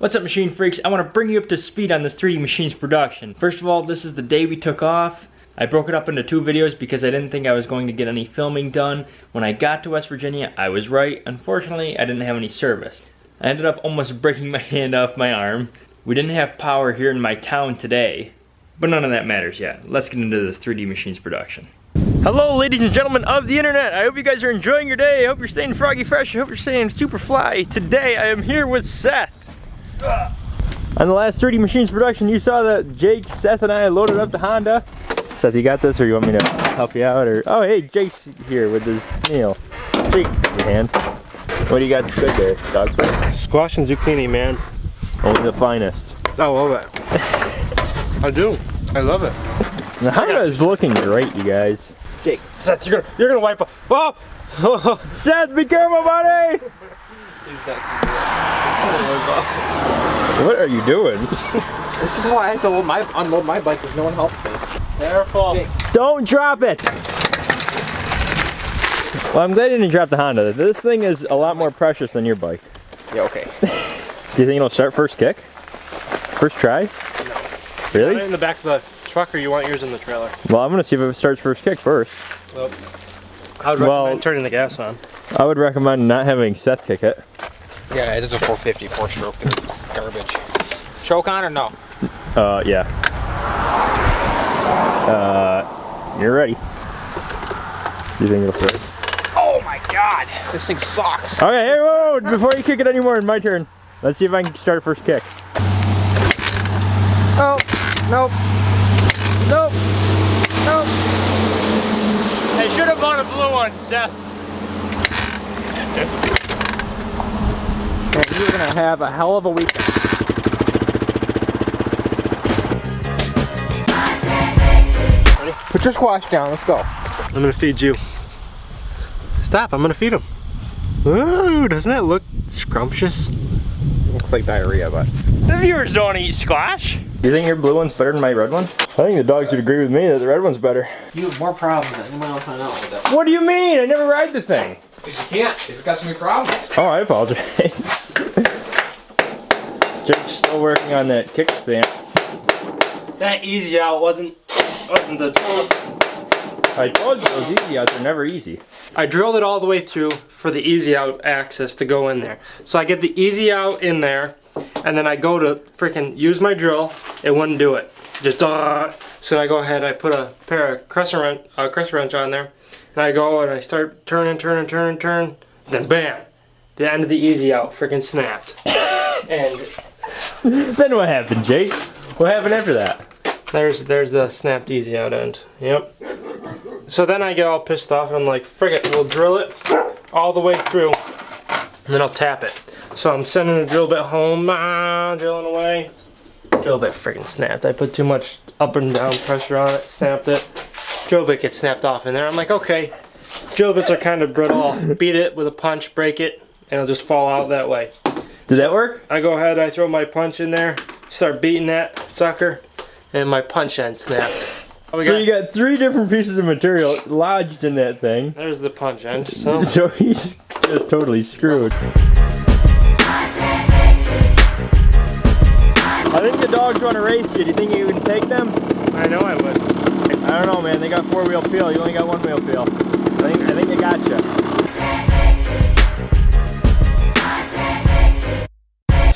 What's up machine freaks? I want to bring you up to speed on this 3D Machines production. First of all, this is the day we took off. I broke it up into two videos because I didn't think I was going to get any filming done. When I got to West Virginia, I was right. Unfortunately, I didn't have any service. I ended up almost breaking my hand off my arm. We didn't have power here in my town today. But none of that matters yet. Let's get into this 3D Machines production. Hello ladies and gentlemen of the internet. I hope you guys are enjoying your day. I hope you're staying froggy fresh. I hope you're staying super fly. Today I am here with Seth. On the last 3D Machines production, you saw that Jake, Seth, and I loaded up the Honda. Seth, you got this, or you want me to help you out? Or oh, hey, Jake's here with his meal. Jake, your hand. What do you got good there? Dog food? Squash and zucchini, man. Only the finest. I love it. I do. I love it. The Honda is looking great, you guys. Jake, Seth, you're gonna you're gonna wipe up. Oh! Seth, be careful, buddy! What are you doing? This is how I have to load my, unload my bike if no one helps me. Careful. Jake. Don't drop it! Well, I'm glad you didn't drop the Honda. This thing is a lot more precious than your bike. Yeah, okay. Do you think it'll start first kick? First try? Put it Really? in the back of the truck or you want yours in the trailer? Well, I'm gonna see if it starts first kick first. Well, I would Well- recommend turning the gas on. I would recommend not having Seth kick it. Yeah, it is a 450 four stroke. It's garbage. Choke on or no? Uh, yeah. Uh, you're ready. You think it'll start? Oh my god, this thing sucks. Okay, hey, whoa, before you kick it anymore, my turn. Let's see if I can start first kick. Oh, nope, nope, nope. I should have bought a blue one, Seth. Man, you're gonna have a hell of a weekend. Put your squash down. Let's go. I'm gonna feed you. Stop, I'm gonna feed him. Ooh, doesn't that look scrumptious? Looks like diarrhea, but The viewers don't eat squash. Do you think your blue one's better than my red one? I think the dogs would agree with me that the red one's better. you have more problems than anyone else I know with that. What do you mean? I never ride the thing. Because you can't. It's got so many problems. Oh, I apologize. Still working on that kickstand. That easy out wasn't wasn't the I told you those easy outs are never easy. I drilled it all the way through for the easy out access to go in there. So I get the easy out in there, and then I go to freaking use my drill, it wouldn't do it. Just uh, so I go ahead, I put a pair of crescent wrench, uh, crescent wrench on there, and I go and I start turning, turning, turning, turn, then bam, the end of the easy out freaking snapped. and Then what happened, Jake? What happened after that? there's there's the snapped easy out end. Yep. So then I get all pissed off and I'm like, frick it, we'll drill it all the way through and then I'll tap it. So I'm sending the drill bit home, ah, drilling away. Drill bit freaking snapped. I put too much up and down pressure on it, snapped it. Drill bit gets snapped off in there. I'm like, okay, drill bits are kind of brittle. I'll beat it with a punch, break it, and it'll just fall out that way. Did that work? I go ahead, I throw my punch in there, start beating that sucker, and my punch end snapped. We So got- you got three different pieces of material lodged in that thing. There's the punch end. So So he's just totally screwed. I think the dogs want to race you. Do you think you can take them? I know I would. I don't know, man. They got four wheel peel. You only got one wheel peel. So I think, I think they got you.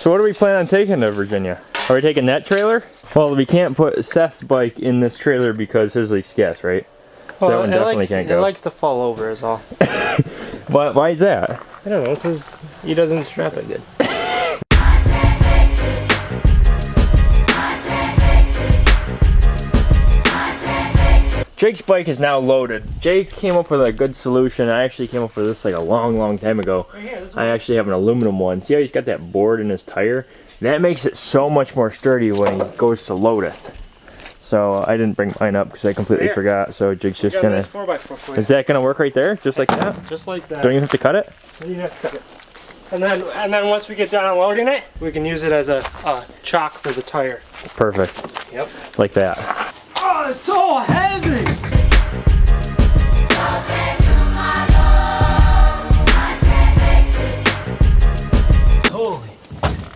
So what do we plan on taking to Virginia? Are we taking that trailer? Well, we can't put Seth's bike in this trailer because his leaks gas, right? So that one it definitely likes, can't go. it likes to fall over is all. Why, why is that? I don't know, because he doesn't strap it good. Jake's bike is now loaded. Jake came up with a good solution. I actually came up with this like a long, long time ago. I actually have an aluminum one. See how he's got that board in his tire? That makes it so much more sturdy when he goes to load it. So I didn't bring mine up because I completely Here. forgot. So Jake's just gonna. nice 4x4. Is that gonna work right there? Just like that? Just like that. Don't you have to cut it? You have to cut it. And then, and then once we get done unloading it, we can use it as a, a chalk for the tire. Perfect. Yep. Like that. Oh, it's so heavy! Holy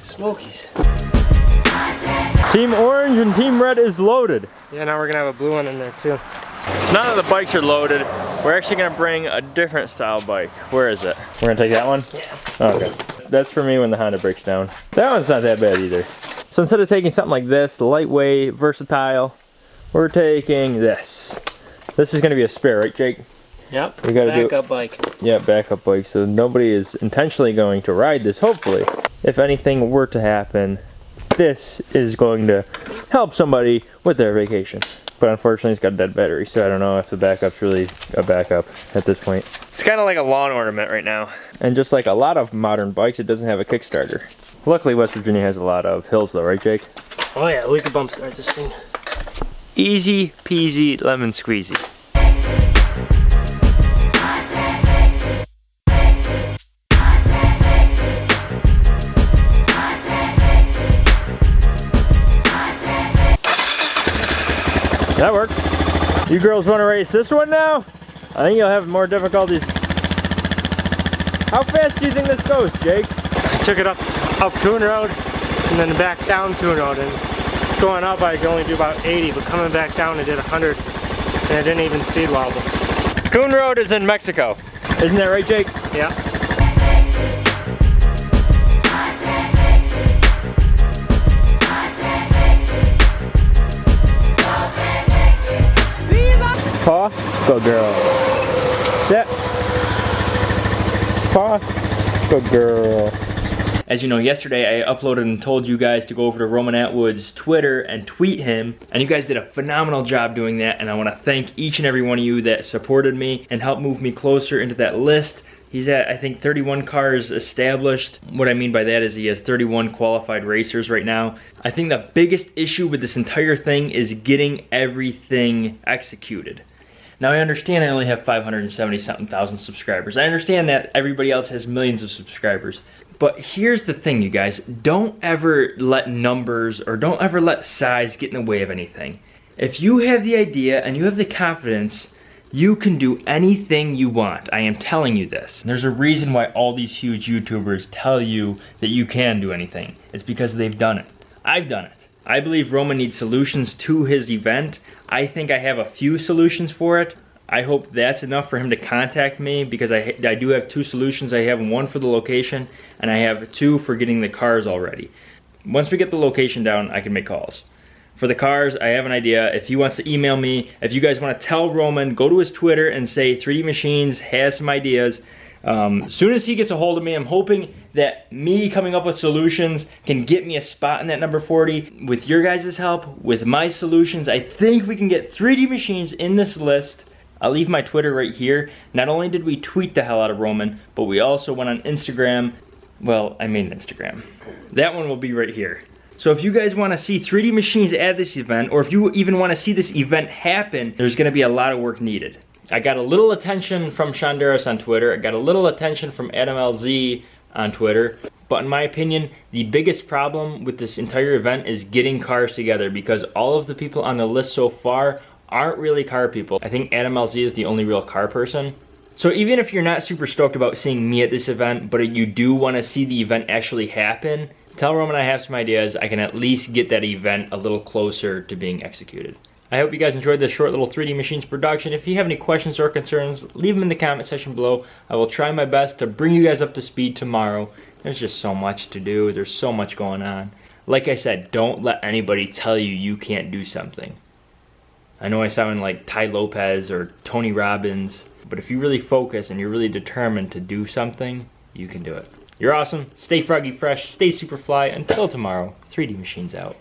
Smokies. Team orange and team red is loaded. Yeah, now we're gonna have a blue one in there too. So now that the bikes are loaded, we're actually gonna bring a different style bike. Where is it? We're gonna take that one? Yeah. Okay. That's for me when the Honda breaks down. That one's not that bad either. So instead of taking something like this, lightweight, versatile, we're taking this. This is gonna be a spare, right Jake? Yep. We gotta do- backup bike. Yeah, backup bike. So nobody is intentionally going to ride this, hopefully. If anything were to happen, this is going to help somebody with their vacation. But unfortunately, it's got a dead battery, so I don't know if the backup's really a backup at this point. It's kind of like a lawn ornament right now. And just like a lot of modern bikes, it doesn't have a Kickstarter. Luckily, West Virginia has a lot of hills though, right, Jake? Oh yeah, we could bump start this thing. Easy peasy lemon squeezy. That worked. You girls want to race this one now? I think you'll have more difficulties. How fast do you think this goes, Jake? I took it up up Coon Road and then back down Coon Road and going up I could only do about 80 but coming back down I did 100 and I didn't even speed wobble. Coon Road is in Mexico. Isn't that right, Jake? Yeah. Paw, good girl. Set. Paw, good girl. As you know, yesterday I uploaded and told you guys to go over to Roman Atwood's Twitter and tweet him, and you guys did a phenomenal job doing that, and I want to thank each and every one of you that supported me and helped move me closer into that list. He's at, I think, 31 cars established. What I mean by that is he has 31 qualified racers right now. I think the biggest issue with this entire thing is getting everything executed. Now I understand I only have 570 something thousand subscribers. I understand that everybody else has millions of subscribers. But here's the thing, you guys. Don't ever let numbers or don't ever let size get in the way of anything. If you have the idea and you have the confidence, you can do anything you want. I am telling you this. There's a reason why all these huge YouTubers tell you that you can do anything. It's because they've done it. I've done it. I believe Roman needs solutions to his event. I think I have a few solutions for it. I hope that's enough for him to contact me because I, I do have two solutions. I have one for the location and I have two for getting the cars already. Once we get the location down, I can make calls. For the cars, I have an idea. If he wants to email me, if you guys want to tell Roman, go to his Twitter and say 3D Machines has some ideas. Um, as soon as he gets a hold of me, I'm hoping that me coming up with solutions can get me a spot in that number 40. With your guys' help, with my solutions, I think we can get 3D Machines in this list. I'll leave my Twitter right here. Not only did we tweet the hell out of Roman, but we also went on Instagram. Well, I mean Instagram. That one will be right here. So if you guys want to see 3D machines at this event, or if you even want to see this event happen, there's going to be a lot of work needed. I got a little attention from Shonduras on Twitter. I got a little attention from Adam LZ on Twitter. But in my opinion, the biggest problem with this entire event is getting cars together because all of the people on the list so far aren't really car people. I think Adam LZ is the only real car person. So even if you're not super stoked about seeing me at this event, but you do want to see the event actually happen, tell Roman I have some ideas. I can at least get that event a little closer to being executed. I hope you guys enjoyed this short little 3D Machines production. If you have any questions or concerns, leave them in the comment section below. I will try my best to bring you guys up to speed tomorrow. There's just so much to do. There's so much going on. Like I said, don't let anybody tell you you can't do something. I know I sound like Tai Lopez or Tony Robbins, but if you really focus and you're really determined to do something, you can do it. You're awesome. Stay froggy fresh. Stay super fly. Until tomorrow, 3D Machines out.